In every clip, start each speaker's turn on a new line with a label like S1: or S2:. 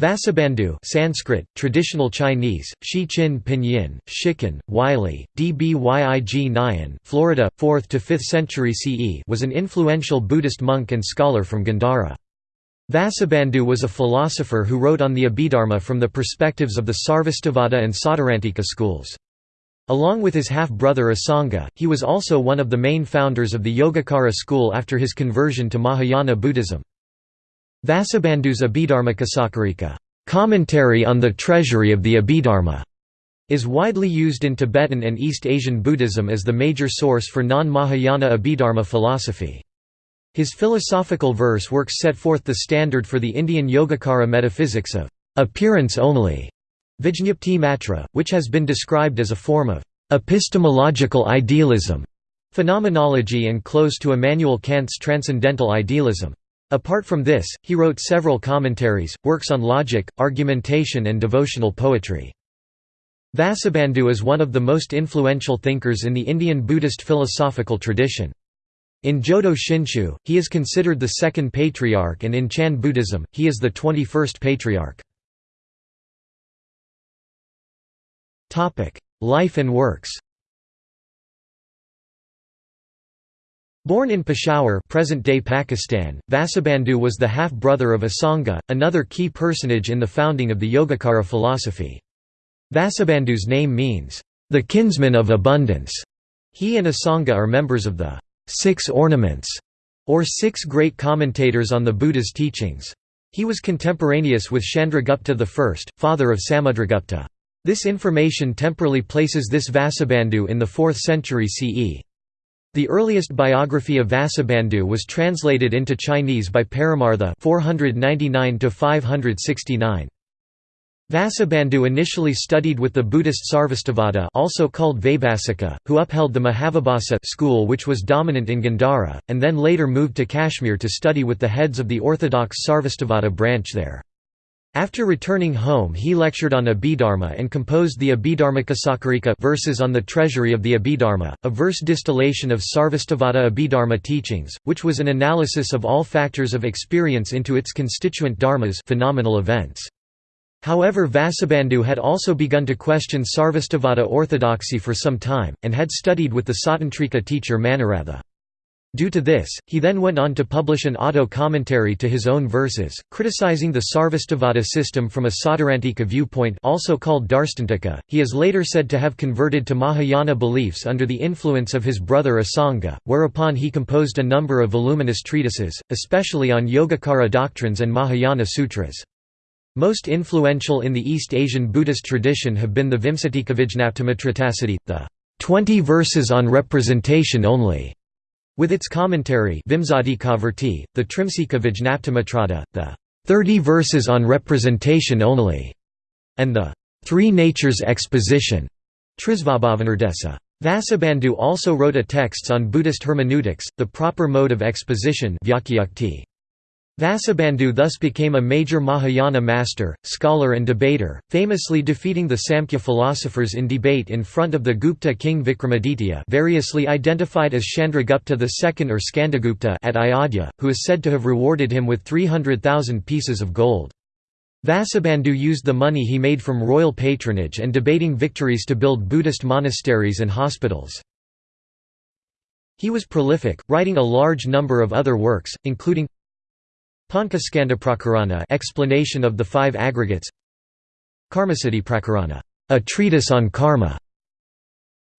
S1: Vasubandhu Sanskrit, traditional Chinese, Shi Qin Pinyin, Shikan, Wylie, Dbyig Nyan Florida, 4th to 5th century CE was an influential Buddhist monk and scholar from Gandhara. Vasubandhu was a philosopher who wrote on the Abhidharma from the perspectives of the Sarvastivada and Sautrantika schools. Along with his half-brother Asanga, he was also one of the main founders of the Yogacara school after his conversion to Mahayana Buddhism. Vasubandhu's Abhidharmakosakarika commentary on the treasury of the Abhidharma, is widely used in Tibetan and East Asian Buddhism as the major source for non-Mahayana Abhidharma philosophy. His philosophical verse works set forth the standard for the Indian Yogacara metaphysics of appearance only, Vijñapti Matra, which has been described as a form of epistemological idealism, phenomenology and close to Immanuel Kant's transcendental idealism. Apart from this, he wrote several commentaries, works on logic, argumentation and devotional poetry. Vasubandhu is one of the most influential thinkers in the Indian Buddhist philosophical tradition. In Jodo Shinshu, he is considered the second patriarch and in Chan Buddhism, he is the 21st patriarch. Life and works Born in Peshawar present-day Pakistan, Vasubandhu was the half-brother of Asanga, another key personage in the founding of the Yogacara philosophy. Vasubandhu's name means, "...the kinsman of abundance". He and Asanga are members of the Six Ornaments, or Six Great Commentators on the Buddha's Teachings. He was contemporaneous with Chandragupta I, father of Samudragupta. This information temporally places this Vasubandhu in the 4th century CE. The earliest biography of Vasubandhu was translated into Chinese by Paramartha 499 569. Vasubandhu initially studied with the Buddhist Sarvastivada also called Vaibhasika, who upheld the Mahavibhasa school which was dominant in Gandhara, and then later moved to Kashmir to study with the heads of the orthodox Sarvastivada branch there. After returning home he lectured on Abhidharma and composed the Abhidharmakosakarika verses on the treasury of the Abhidharma, a verse distillation of Sarvastivada Abhidharma teachings, which was an analysis of all factors of experience into its constituent dharmas phenomenal events. However Vasubandhu had also begun to question Sarvastivada orthodoxy for some time, and had studied with the Sautrantika teacher Manoratha. Due to this, he then went on to publish an auto-commentary to his own verses, criticizing the Sarvastivada system from a Sautrantika viewpoint also called Darstantika. He is later said to have converted to Mahayana beliefs under the influence of his brother Asanga, whereupon he composed a number of voluminous treatises, especially on Yogacara doctrines and Mahayana sutras. Most influential in the East Asian Buddhist tradition have been the Vimsatikavijñaptimatritasati, the 20 verses on representation only, with its commentary the Trimsika the 30 verses on representation only, and the Three Natures Exposition, Trisvabhavanirdesa. Vasubandhu also wrote a texts on Buddhist hermeneutics, the proper mode of exposition Vasubandhu thus became a major Mahayana master, scholar and debater, famously defeating the Samkhya philosophers in debate in front of the Gupta king Vikramaditya variously identified as Chandragupta II or Skandagupta at Ayodhya, who is said to have rewarded him with 300,000 pieces of gold. Vasubandhu used the money he made from royal patronage and debating victories to build Buddhist monasteries and hospitals. He was prolific, writing a large number of other works, including Panchaskandaprakarana explanation of the five aggregates. Karmasiddhiprakarana a treatise on karma.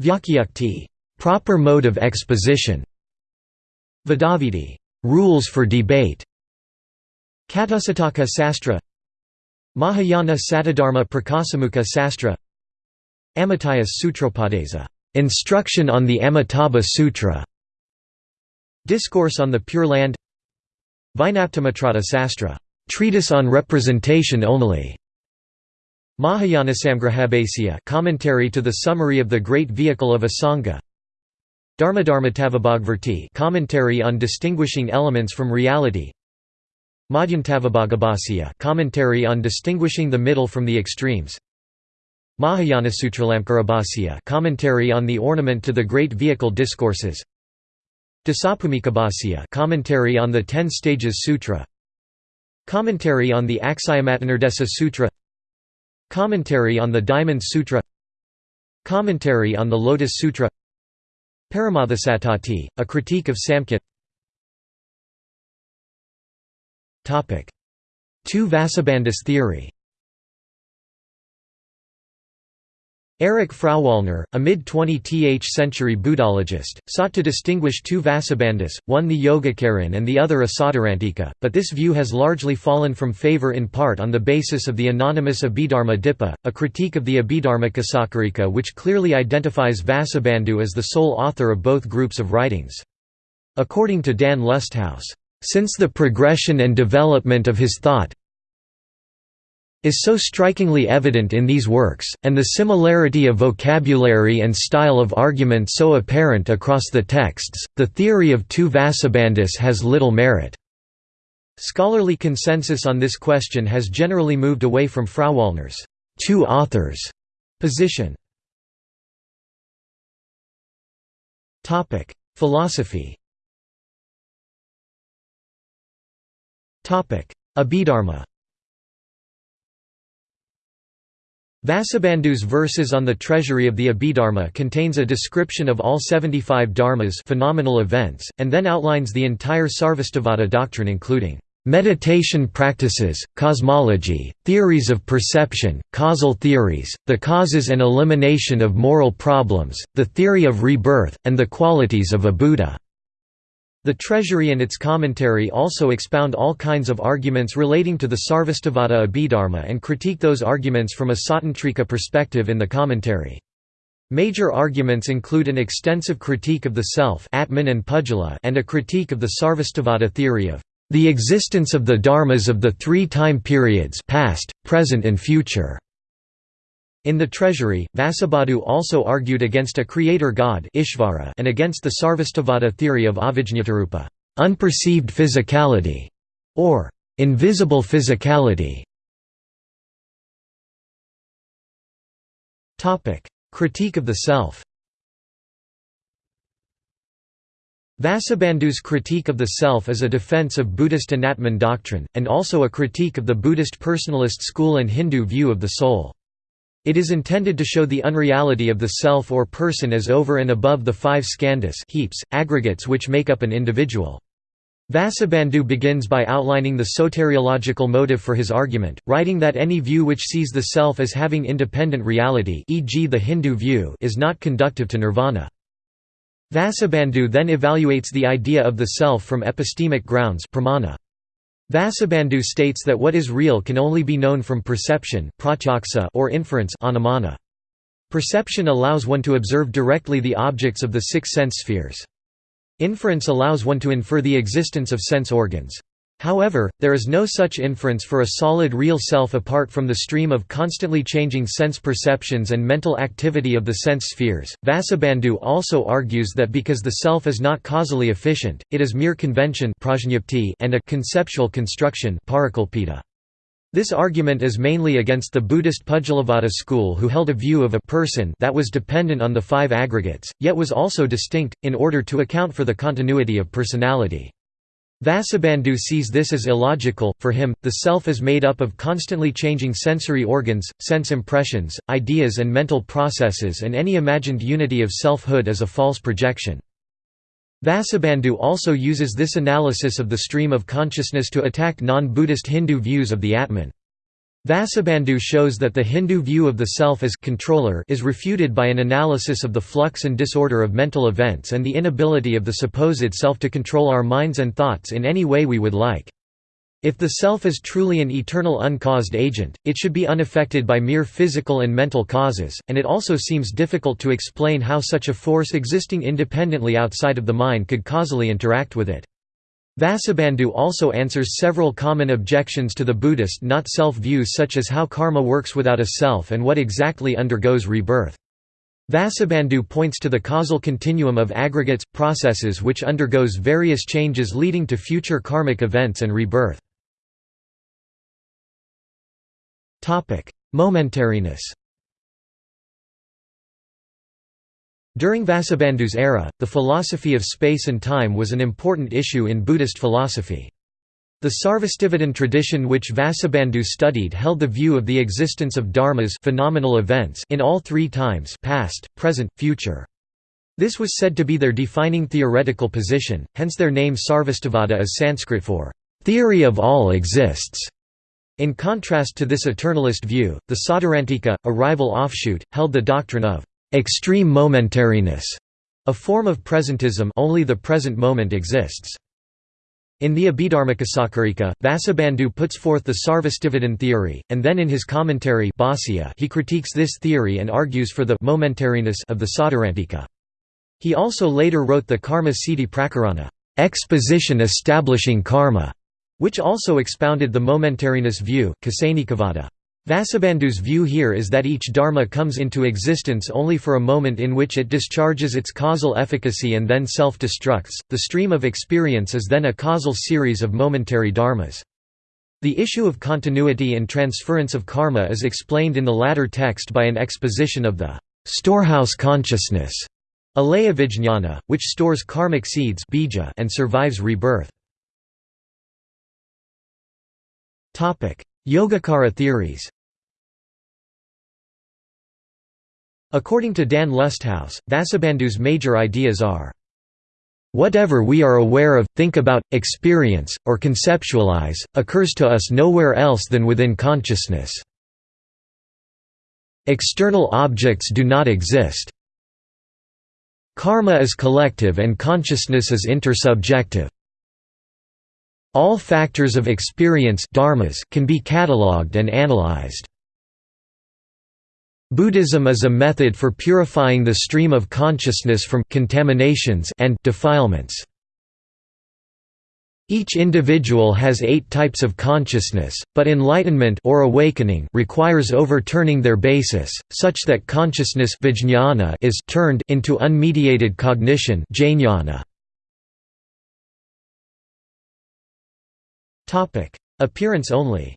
S1: Vyakyukti proper mode of exposition. Vadavidi rules for debate. Katusataka Sastra. Mahayana Satadharma Prakasamukha Sastra. Amitayas Sutropadesa instruction on the Amitabha Sutra. Discourse on the Pure Land Vijñaptimatrata Sastra, treatise on representation only. Mahayanasamgrahabhasya commentary to the summary of the Great Vehicle of Asanga. Dharmadharmatavabhagvarti commentary on distinguishing elements from reality. Madhyantavibhagabhasya commentary on distinguishing the middle from the extremes. Mahayanasutralamkarabhasya commentary on the ornament to the Great Vehicle discourses. Dasabhumikabhasya commentary on the Ten Stages Sutra. Commentary on the Aksiomatanardesa Sutra. Commentary on the Diamond Sutra. Commentary on the Lotus Sutra. Paramadhasattati, a critique of Samkhya. Two Vasubandhus theory Erich Frauwallner, a mid-20th century Buddhologist, sought to distinguish two Vasubandhus, one the Yogacaran and the other a Sautrantika, but this view has largely fallen from favor in part on the basis of the anonymous Abhidharma Dippa, a critique of the Abhidharma Kosakarika which clearly identifies Vasubandhu as the sole author of both groups of writings. According to Dan Lusthaus, "...since the progression and development of his thought, is so strikingly evident in these works, and the similarity of vocabulary and style of argument so apparent across the texts, the theory of two Vasubandhus has little merit. Scholarly consensus on this question has generally moved away from Frauwallner's two authors position. Philosophy Abhidharma Vasubandhu's verses on the treasury of the Abhidharma contains a description of all 75 dharmas phenomenal events, and then outlines the entire Sarvastivada doctrine including meditation practices, cosmology, theories of perception, causal theories, the causes and elimination of moral problems, the theory of rebirth, and the qualities of a Buddha. The Treasury and its commentary also expound all kinds of arguments relating to the Sarvastivada Abhidharma and critique those arguments from a Sautrantika perspective in the commentary. Major arguments include an extensive critique of the self Atman and, Pudgala and a critique of the Sarvastivada theory of the existence of the dharmas of the three time periods past, present and future. In the treasury, Vasubandhu also argued against a creator god Ishvara and against the Sarvastivada theory of avijñatarupa unperceived physicality", or invisible physicality. Critique of the self Vasubandhu's critique of the self is a defense of Buddhist Anatman doctrine, and also a critique of the Buddhist personalist school and Hindu view of the soul. It is intended to show the unreality of the self or person as over and above the five skandhas heaps, aggregates which make up an individual. Vasubandhu begins by outlining the soteriological motive for his argument, writing that any view which sees the self as having independent reality e.g. the Hindu view is not conductive to nirvana. Vasubandhu then evaluates the idea of the self from epistemic grounds pramana. Vasubandhu states that what is real can only be known from perception or inference Perception allows one to observe directly the objects of the six sense spheres. Inference allows one to infer the existence of sense organs. However, there is no such inference for a solid real self apart from the stream of constantly changing sense perceptions and mental activity of the sense spheres. Vasubandhu also argues that because the self is not causally efficient, it is mere convention and a conceptual construction this argument is mainly against the Buddhist Pudgalavada school who held a view of a person that was dependent on the five aggregates, yet was also distinct, in order to account for the continuity of personality. Vasubandhu sees this as illogical, for him, the self is made up of constantly changing sensory organs, sense impressions, ideas and mental processes and any imagined unity of selfhood is a false projection. Vasubandhu also uses this analysis of the stream of consciousness to attack non-Buddhist Hindu views of the Atman. Vasubandhu shows that the Hindu view of the self as controller is refuted by an analysis of the flux and disorder of mental events and the inability of the supposed self to control our minds and thoughts in any way we would like. If the self is truly an eternal uncaused agent, it should be unaffected by mere physical and mental causes, and it also seems difficult to explain how such a force existing independently outside of the mind could causally interact with it. Vasubandhu also answers several common objections to the Buddhist not-self views such as how karma works without a self and what exactly undergoes rebirth. Vasubandhu points to the causal continuum of aggregates, processes which undergoes various changes leading to future karmic events and rebirth. Momentariness During Vasubandhu's era, the philosophy of space and time was an important issue in Buddhist philosophy. The Sarvastivadin tradition which Vasubandhu studied held the view of the existence of dharmas phenomenal events in all three times past, present, future. This was said to be their defining theoretical position, hence their name Sarvastivada is Sanskrit for, "...theory of all exists". In contrast to this eternalist view, the Sautrantika, a rival offshoot, held the doctrine of extreme momentariness, a form of presentism only the present moment exists. In the Abhidharmakosakarika, Vasubandhu puts forth the Sarvastivadin theory, and then in his commentary he critiques this theory and argues for the momentariness of the Sautrantika. He also later wrote the Karma Siddhi Prakarana exposition establishing karma, which also expounded the momentariness view Vasubandhu's view here is that each dharma comes into existence only for a moment in which it discharges its causal efficacy and then self-destructs. The stream of experience is then a causal series of momentary dharmas. The issue of continuity and transference of karma is explained in the latter text by an exposition of the storehouse consciousness, alaya vijñāna, which stores karmic seeds and survives rebirth. Yogacara theories According to Dan Lusthaus, Vasubandhu's major ideas are Whatever we are aware of, think about, experience, or conceptualize, occurs to us nowhere else than within consciousness. External objects do not exist. Karma is collective and consciousness is intersubjective. All factors of experience dharmas can be catalogued and analyzed. Buddhism is a method for purifying the stream of consciousness from contaminations and defilements. Each individual has eight types of consciousness, but enlightenment or awakening requires overturning their basis, such that consciousness is turned into unmediated cognition jnana. Appearance only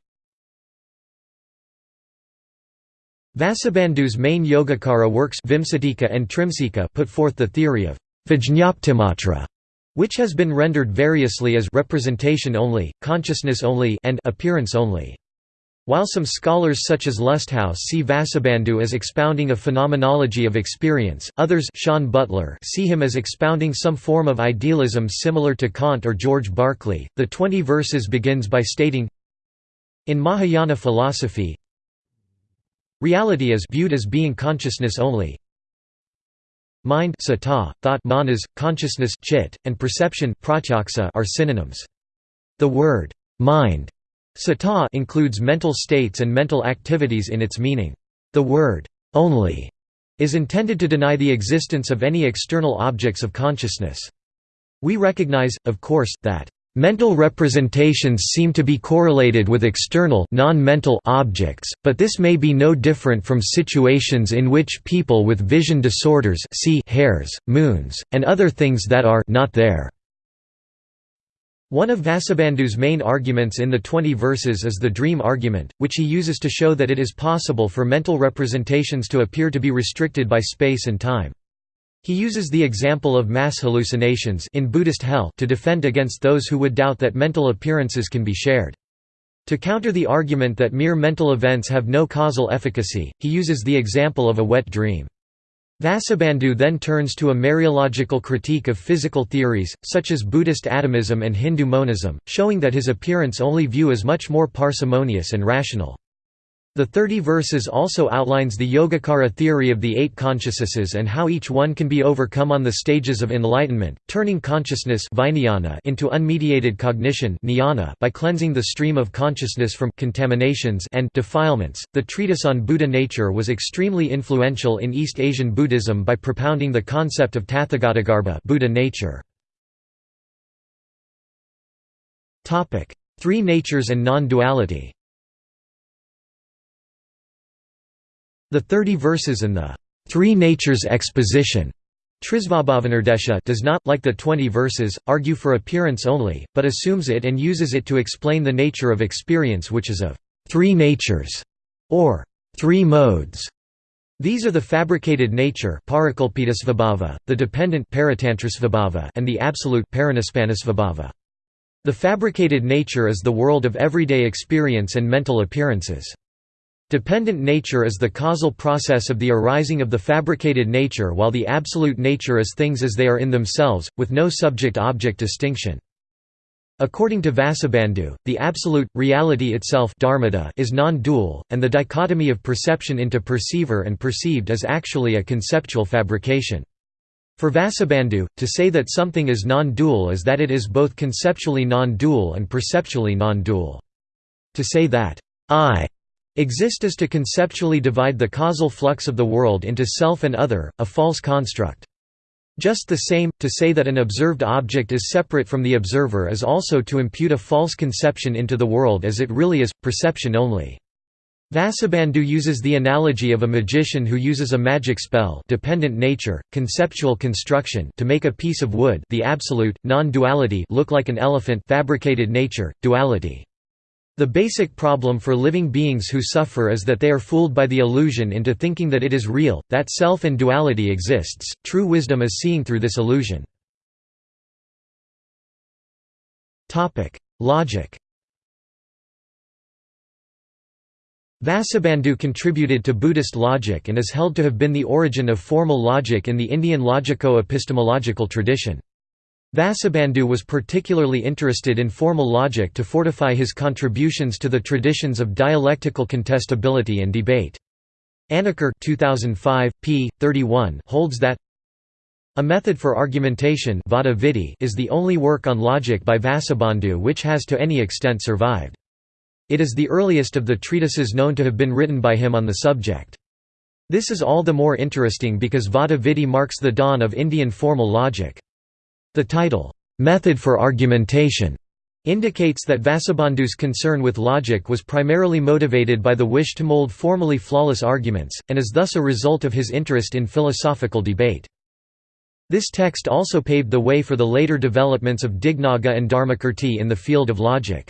S1: Vasubandhu's main Yogacara works Vimsatika and Trimsika put forth the theory of Vijñaptimatra, which has been rendered variously as representation only, consciousness only and appearance only. While some scholars such as Lusthaus see Vasubandhu as expounding a phenomenology of experience, others Sean Butler see him as expounding some form of idealism similar to Kant or George Berkeley. The 20 verses begins by stating In Mahayana philosophy, reality is viewed as being consciousness only. Mind sata, thought manas, consciousness chit, and perception are synonyms. The word mind Sata includes mental states and mental activities in its meaning. The word only is intended to deny the existence of any external objects of consciousness. We recognize, of course, that Mental representations seem to be correlated with external non-mental objects, but this may be no different from situations in which people with vision disorders see hairs, moons, and other things that are not there. One of Vasubandhu's main arguments in the 20 verses is the dream argument, which he uses to show that it is possible for mental representations to appear to be restricted by space and time. He uses the example of mass hallucinations in Buddhist hell to defend against those who would doubt that mental appearances can be shared. To counter the argument that mere mental events have no causal efficacy, he uses the example of a wet dream. Vasubandhu then turns to a mereological critique of physical theories, such as Buddhist atomism and Hindu monism, showing that his appearance-only view is much more parsimonious and rational. The 30 verses also outlines the Yogacara theory of the eight consciousnesses and how each one can be overcome on the stages of enlightenment, turning consciousness into unmediated cognition by cleansing the stream of consciousness from contaminations and defilements. The treatise on Buddha nature was extremely influential in East Asian Buddhism by propounding the concept of Tathagatagarbha Buddha nature. Three natures and non-duality The thirty verses in the Three Natures exposition does not, like the twenty verses, argue for appearance only, but assumes it and uses it to explain the nature of experience which is of three natures, or three modes. These are the fabricated nature the dependent and the absolute The fabricated nature is the world of everyday experience and mental appearances. Dependent nature is the causal process of the arising of the fabricated nature while the absolute nature is things as they are in themselves, with no subject-object distinction. According to Vasubandhu, the absolute, reality itself is non-dual, and the dichotomy of perception into perceiver and perceived is actually a conceptual fabrication. For Vasubandhu, to say that something is non-dual is that it is both conceptually non-dual and perceptually non-dual. To say that I exist is to conceptually divide the causal flux of the world into self and other, a false construct. Just the same, to say that an observed object is separate from the observer is also to impute a false conception into the world as it really is, perception only. Vasubandhu uses the analogy of a magician who uses a magic spell dependent nature, conceptual construction to make a piece of wood the absolute, non-duality look like an elephant fabricated nature, duality. The basic problem for living beings who suffer is that they are fooled by the illusion into thinking that it is real, that self and duality exists. True wisdom is seeing through this illusion. Topic: Logic. Vasubandhu contributed to Buddhist logic and is held to have been the origin of formal logic in the Indian logico-epistemological tradition. Vasubandhu was particularly interested in formal logic to fortify his contributions to the traditions of dialectical contestability and debate. Anacker 2005, p. 31 holds that a method for argumentation is the only work on logic by Vasubandhu which has to any extent survived. It is the earliest of the treatises known to have been written by him on the subject. This is all the more interesting because Vada marks the dawn of Indian formal logic. The title, "'Method for Argumentation' indicates that Vasubandhu's concern with logic was primarily motivated by the wish to mold formally flawless arguments, and is thus a result of his interest in philosophical debate. This text also paved the way for the later developments of Dignaga and Dharmakirti in the field of logic.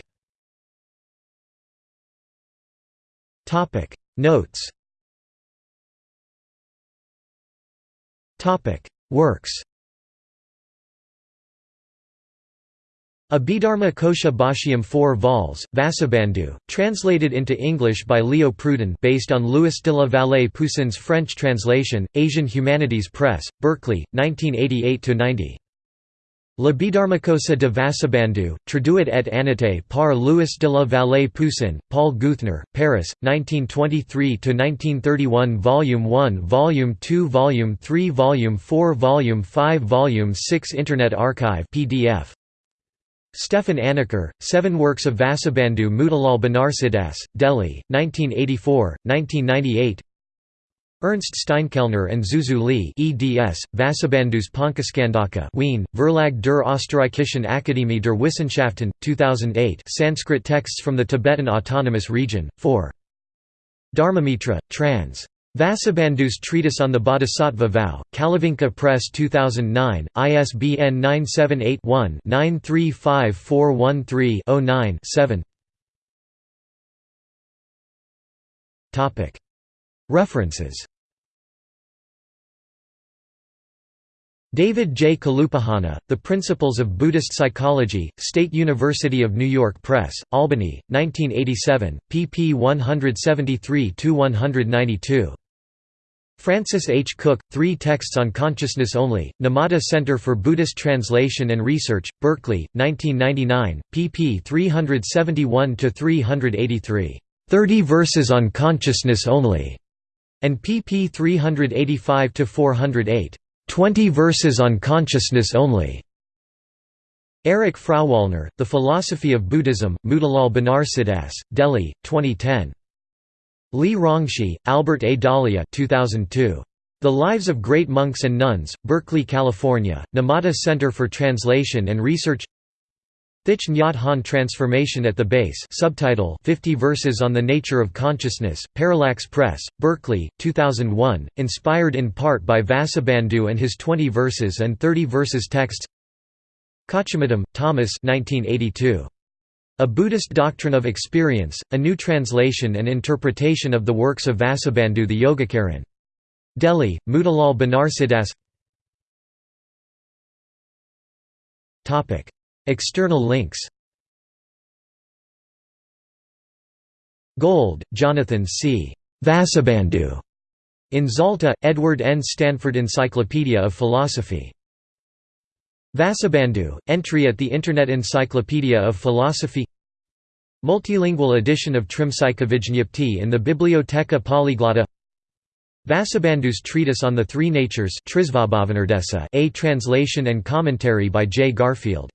S1: Notes Works Abhidharma Kosha Bhashyam 4 vols, Vasubandhu, translated into English by Leo Pruden based on Louis de la Vallée Poussin's French translation, Asian Humanities Press, Berkeley, 1988–90. L'Abhidharmakosa de Vasubandhu, traduit et annoté par Louis de la Vallée Poussin, Paul Geuthner, Paris, 1923–1931 Volume 1 Volume 2 Volume 3 Volume 4 Volume 5 Volume 6 Internet Archive PDF Stefan Anacker, Seven Works of Vasubandhu Motilal Banarsidass, Delhi, 1984, 1998 Ernst Steinkellner and Zuzu Li eds, Vasubandhu's Panchaskandaka Wien, Verlag der Österreichischen Akademie der Wissenschaften, 2008 Sanskrit texts from the Tibetan Autonomous Region, 4. Dharmamitra, trans. Vasubandhu's Treatise on the Bodhisattva Vow, Kalavinka Press 2009, ISBN 978-1-935413-09-7 References David J. Kalupahana, The Principles of Buddhist Psychology, State University of New York Press, Albany, 1987, pp 173–192. Francis H. Cook, Three Texts on Consciousness Only, Numata Center for Buddhist Translation and Research, Berkeley, 1999, pp 371–383. Thirty Verses on Consciousness Only, and pp 385–408. Twenty Verses on Consciousness Only. Erich Frauwallner, The Philosophy of Buddhism, Motilal Banarsidass, Delhi, 2010. Li Rongshi, Albert A. Dalia 2002. The Lives of Great Monks and Nuns, Berkeley, California, Numata Center for Translation and Research Thich Nhat Hanh Transformation at the Base subtitle 50 Verses on the Nature of Consciousness, Parallax Press, Berkeley, 2001, inspired in part by Vasubandhu and his 20 Verses and 30 Verses texts Kochumuttom, Thomas 1982. A Buddhist Doctrine of Experience, a new translation and interpretation of the works of Vasubandhu the Yogacaran. Delhi, Motilal Banarsidass External links Gold, Jonathan C. Vasubandhu. In Zalta, Edward N. Stanford Encyclopedia of Philosophy. Vasubandhu, entry at the Internet Encyclopedia of Philosophy. Multilingual edition of Trimsikavijñapti in the Biblioteca Polyglotta Vasubandhu's treatise on the three natures a translation and commentary by J. Garfield